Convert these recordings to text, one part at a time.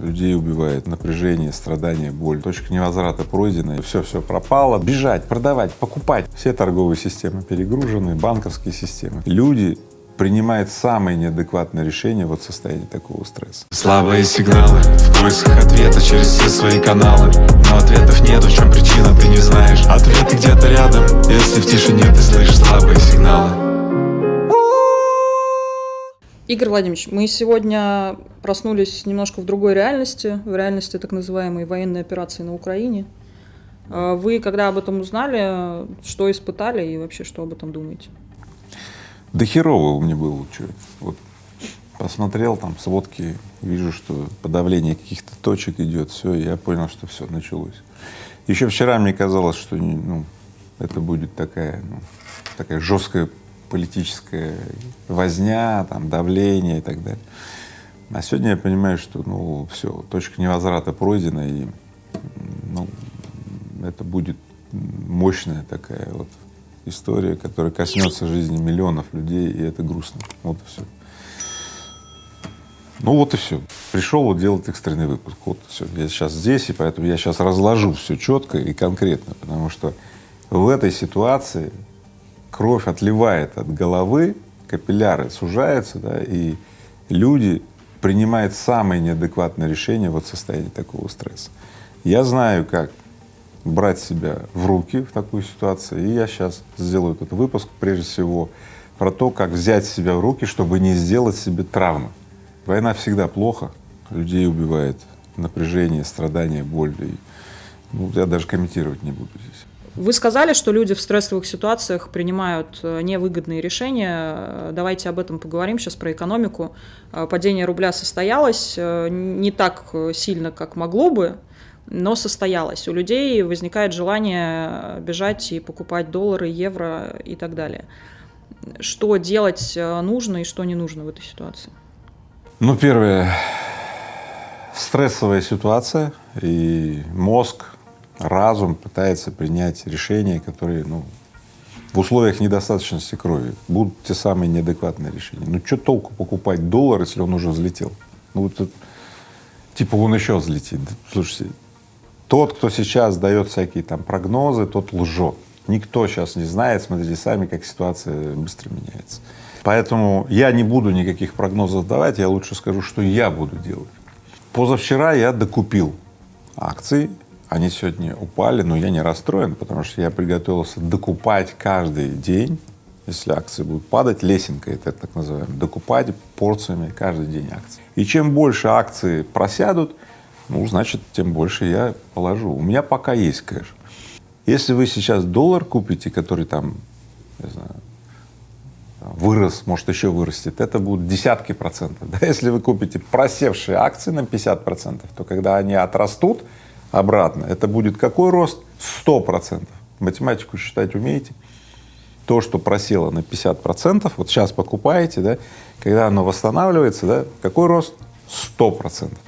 людей убивает, напряжение, страдания, боль. Точка невозврата пройдена, все-все пропало. Бежать, продавать, покупать. Все торговые системы перегружены, банковские системы. Люди принимают самые неадекватные решения вот в состоянии такого стресса. Слабые сигналы в поисках ответа через все свои каналы Но ответов нет, в чем причина, ты не знаешь Ответы где-то рядом, если в тишине ты слышишь слабые сигналы Игорь Владимирович, мы сегодня проснулись немножко в другой реальности, в реальности так называемой военной операции на Украине. А вы, когда об этом узнали, что испытали и вообще что об этом думаете? Да херово меня было, что вот посмотрел там сводки, вижу, что подавление каких-то точек идет, все, я понял, что все началось. Еще вчера мне казалось, что ну, это будет такая, ну, такая жесткая политическая возня, там, давление и так далее. А сегодня я понимаю, что ну все, точка невозврата пройдена, и ну, это будет мощная такая вот история, которая коснется жизни миллионов людей, и это грустно. Вот и все. Ну вот и все. Пришел вот делать экстренный выпуск. Вот все. Я сейчас здесь, и поэтому я сейчас разложу все четко и конкретно, потому что в этой ситуации кровь отливает от головы, капилляры сужаются, да, и люди принимают самые неадекватные решения вот в состоянии такого стресса. Я знаю, как брать себя в руки в такую ситуацию, и я сейчас сделаю этот выпуск прежде всего про то, как взять себя в руки, чтобы не сделать себе травмы. Война всегда плохо, людей убивает напряжение, страдания, боль. И, ну, я даже комментировать не буду здесь. Вы сказали, что люди в стрессовых ситуациях принимают э, невыгодные решения. Давайте об этом поговорим сейчас про экономику. Э, падение рубля состоялось э, не так сильно, как могло бы, но состоялось. У людей возникает желание бежать и покупать доллары, евро и так далее. Что делать нужно и что не нужно в этой ситуации? Ну, первое, стрессовая ситуация, и мозг разум пытается принять решения, которые, ну, в условиях недостаточности крови будут те самые неадекватные решения. Ну, что толку покупать доллар, если он уже взлетел? Ну, вот типа он еще взлетит. Слушайте, тот, кто сейчас дает всякие там прогнозы, тот лжет. Никто сейчас не знает, смотрите сами, как ситуация быстро меняется. Поэтому я не буду никаких прогнозов давать, я лучше скажу, что я буду делать. Позавчера я докупил акции они сегодня упали, но я не расстроен, потому что я приготовился докупать каждый день, если акции будут падать, лесенка это так называемая, докупать порциями каждый день акции. И чем больше акции просядут, ну, значит, тем больше я положу. У меня пока есть кэш. Если вы сейчас доллар купите, который там, не знаю, вырос, может еще вырастет, это будут десятки процентов. Да? Если вы купите просевшие акции на 50 процентов, то когда они отрастут, обратно, это будет какой рост? Сто процентов. Математику считать умеете? То, что просело на 50 процентов, вот сейчас покупаете, да, когда оно восстанавливается, да, какой рост? Сто процентов.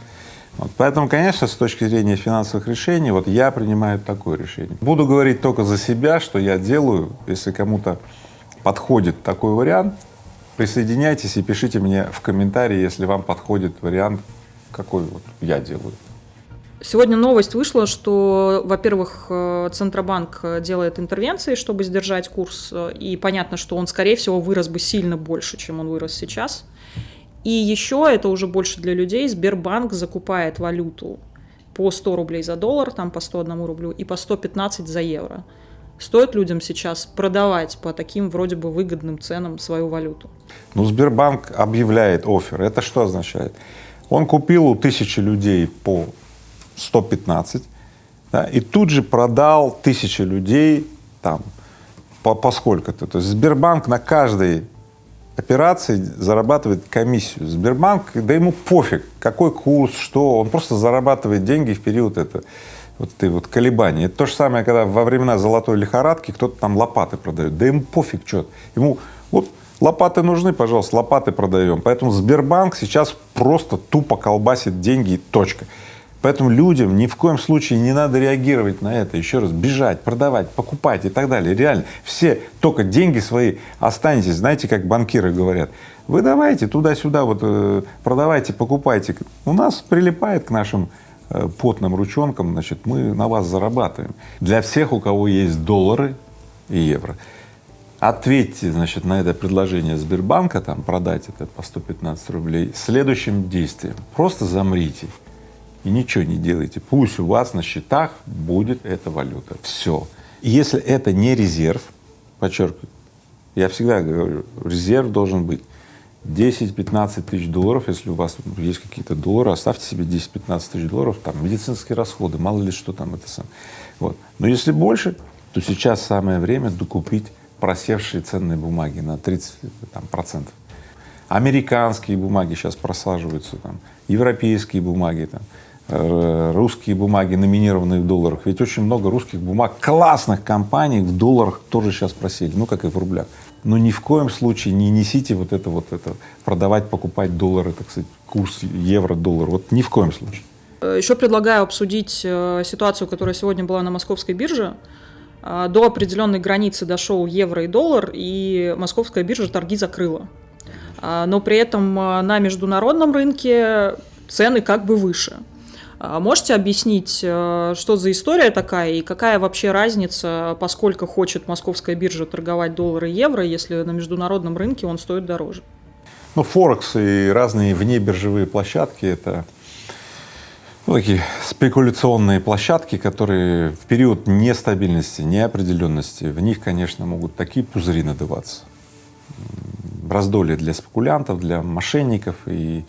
Вот, поэтому, конечно, с точки зрения финансовых решений, вот я принимаю такое решение. Буду говорить только за себя, что я делаю. Если кому-то подходит такой вариант, присоединяйтесь и пишите мне в комментарии, если вам подходит вариант, какой вот я делаю. Сегодня новость вышла, что, во-первых, э, Центробанк делает интервенции, чтобы сдержать курс, э, и понятно, что он, скорее всего, вырос бы сильно больше, чем он вырос сейчас. И еще, это уже больше для людей, Сбербанк закупает валюту по 100 рублей за доллар, там по 101 рублю, и по 115 за евро. Стоит людям сейчас продавать по таким вроде бы выгодным ценам свою валюту? Ну, Сбербанк объявляет офер. Это что означает? Он купил у тысячи людей по 115, да, и тут же продал тысячи людей там по, по сколько-то. То есть Сбербанк на каждой операции зарабатывает комиссию. Сбербанк, да ему пофиг, какой курс, что, он просто зарабатывает деньги в период это, вот этой вот колебания. Это то же самое, когда во времена золотой лихорадки кто-то там лопаты продает, да ему пофиг что-то, ему вот лопаты нужны, пожалуйста, лопаты продаем. Поэтому Сбербанк сейчас просто тупо колбасит деньги, точка. Поэтому людям ни в коем случае не надо реагировать на это. Еще раз, бежать, продавать, покупать и так далее. Реально, все только деньги свои останетесь. Знаете, как банкиры говорят, вы давайте туда-сюда, вот э, продавайте, покупайте. У нас прилипает к нашим э, потным ручонкам, значит, мы на вас зарабатываем. Для всех, у кого есть доллары и евро, ответьте, значит, на это предложение Сбербанка, там, продать это по 115 рублей, следующим действием. Просто замрите и ничего не делайте. Пусть у вас на счетах будет эта валюта. Все. Если это не резерв, подчеркиваю, я всегда говорю, резерв должен быть 10-15 тысяч долларов, если у вас есть какие-то доллары, оставьте себе 10-15 тысяч долларов, там, медицинские расходы, мало ли что там это сам. Вот. Но если больше, то сейчас самое время докупить просевшие ценные бумаги на 30 там, процентов. Американские бумаги сейчас просаживаются, там, европейские бумаги, там, русские бумаги, номинированные в долларах. Ведь очень много русских бумаг, классных компаний в долларах тоже сейчас просели, ну как и в рублях. Но ни в коем случае не несите вот это вот это, продавать, покупать доллары, так сказать, курс евро-доллар, вот ни в коем случае. Э, Еще предлагаю обсудить э, ситуацию, которая сегодня была на московской бирже. До определенной границы дошел евро и доллар, и московская биржа торги закрыла. Но при этом на международном рынке цены как бы выше. А можете объяснить, э, что за история такая и какая вообще разница, поскольку хочет московская биржа торговать доллары и евро, если на международном рынке он стоит дороже? Ну, Форекс и разные внебиржевые площадки — это ну, такие спекуляционные площадки, которые в период нестабильности, неопределенности, в них, конечно, могут такие пузыри надуваться. Раздолье для спекулянтов, для мошенников и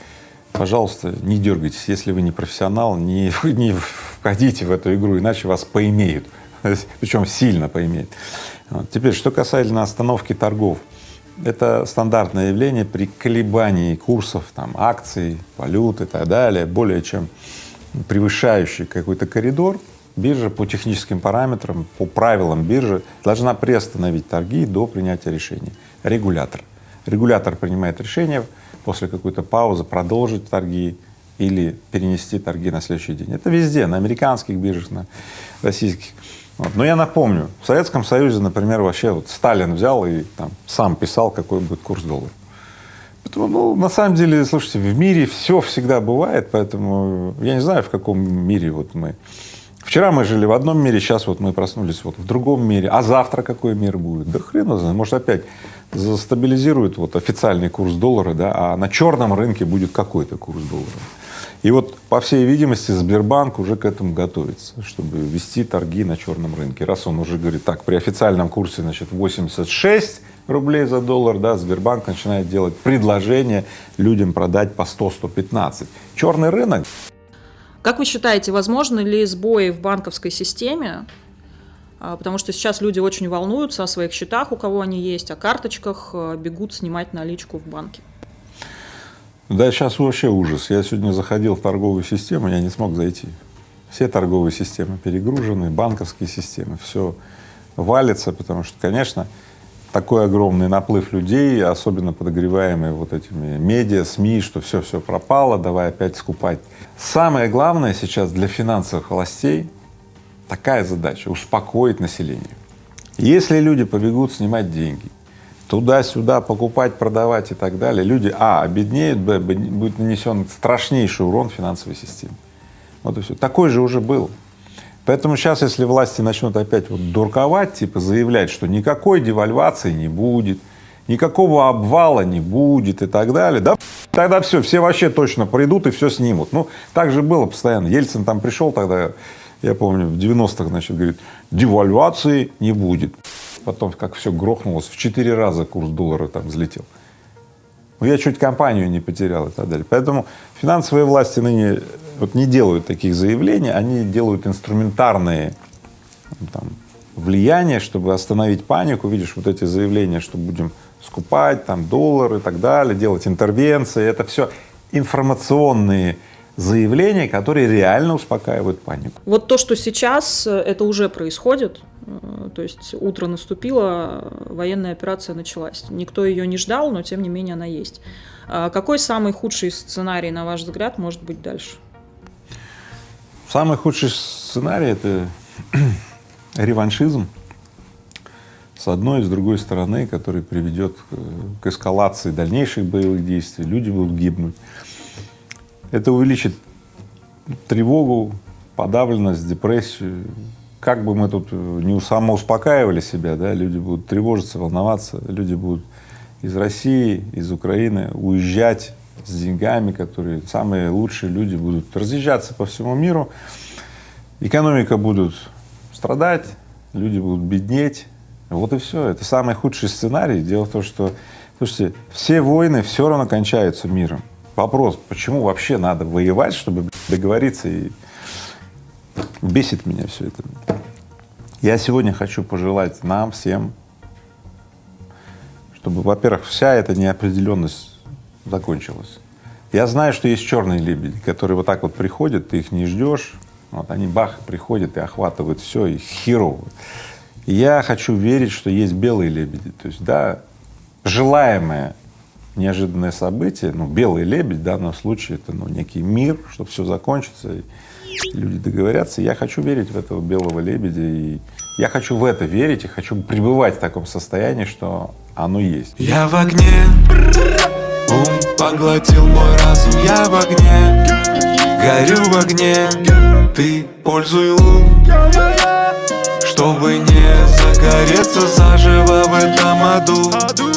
пожалуйста, не дергайтесь. Если вы не профессионал, не, не входите в эту игру, иначе вас поимеют, причем сильно поимеют. Вот. Теперь, что касательно остановки торгов. Это стандартное явление при колебании курсов там, акций, валют и так далее, более чем превышающий какой-то коридор, биржа по техническим параметрам, по правилам биржи должна приостановить торги до принятия решения. Регулятор. Регулятор принимает решение после какой-то паузы продолжить торги или перенести торги на следующий день. Это везде, на американских биржах, на российских. Вот. Но я напомню, в Советском Союзе, например, вообще вот Сталин взял и там сам писал, какой будет курс доллара. Поэтому, ну, на самом деле, слушайте, в мире все всегда бывает, поэтому я не знаю, в каком мире вот мы. Вчера мы жили в одном мире, сейчас вот мы проснулись вот в другом мире, а завтра какой мир будет? Да хрен его знает, может опять застабилизирует вот официальный курс доллара, да, а на черном рынке будет какой-то курс доллара. И вот, по всей видимости, Сбербанк уже к этому готовится, чтобы вести торги на черном рынке. Раз он уже говорит, так, при официальном курсе, значит, 86 рублей за доллар, да, Сбербанк начинает делать предложение людям продать по 100-115. Черный рынок. Как вы считаете, возможны ли сбои в банковской системе потому что сейчас люди очень волнуются о своих счетах, у кого они есть, о карточках, а, бегут снимать наличку в банке. Да, сейчас вообще ужас. Я сегодня заходил в торговую систему, я не смог зайти. Все торговые системы перегружены, банковские системы, все валится, потому что, конечно, такой огромный наплыв людей, особенно подогреваемые вот этими медиа, СМИ, что все-все пропало, давай опять скупать. Самое главное сейчас для финансовых властей такая задача — успокоить население. Если люди побегут снимать деньги, туда-сюда покупать, продавать и так далее, люди, а, обеднеют, б, будет нанесен страшнейший урон финансовой системе. Вот и все. Такой же уже был. Поэтому сейчас, если власти начнут опять вот дурковать, типа заявлять, что никакой девальвации не будет, никакого обвала не будет и так далее, да, тогда все, все вообще точно придут и все снимут. Ну, так же было постоянно. Ельцин там пришел тогда, я помню, в 90-х, значит, говорит, девальвации не будет. Потом как все грохнулось, в четыре раза курс доллара там взлетел. Ну, я чуть компанию не потерял и так далее. Поэтому финансовые власти ныне вот не делают таких заявлений, они делают инструментарные ну, там, влияния, чтобы остановить панику. Видишь, вот эти заявления, что будем скупать там доллары и так далее, делать интервенции, это все информационные заявления, которые реально успокаивают панику. Вот то, что сейчас, э, это уже происходит. Э, то есть утро наступило, военная операция началась. Никто ее не ждал, но тем не менее она есть. А какой самый худший сценарий, на ваш взгляд, может быть дальше? Самый худший сценарий — это реваншизм с одной и с другой стороны, который приведет к, к эскалации дальнейших боевых действий, люди будут гибнуть. Это увеличит тревогу, подавленность, депрессию. Как бы мы тут не самоуспокаивали себя, да, люди будут тревожиться, волноваться, люди будут из России, из Украины уезжать с деньгами, которые самые лучшие люди будут разъезжаться по всему миру, экономика будет страдать, люди будут беднеть. Вот и все. Это самый худший сценарий. Дело в том, что, слушайте, все войны все равно кончаются миром. Вопрос, почему вообще надо воевать, чтобы договориться и бесит меня все это. Я сегодня хочу пожелать нам всем, чтобы, во-первых, вся эта неопределенность закончилась. Я знаю, что есть черные лебеди, которые вот так вот приходят, ты их не ждешь, вот они бах приходят и охватывают все, и херово. Я хочу верить, что есть белые лебеди, то есть, да, желаемое неожиданное событие, ну, белый лебедь в данном случае это, ну, некий мир, чтобы все закончится, и люди договорятся. Я хочу верить в этого белого лебедя, и я хочу в это верить, и хочу пребывать в таком состоянии, что оно есть. Я в огне, ум поглотил мой разум, я в огне, горю в огне, ты пользуй лун, чтобы не загореться заживо в этом аду.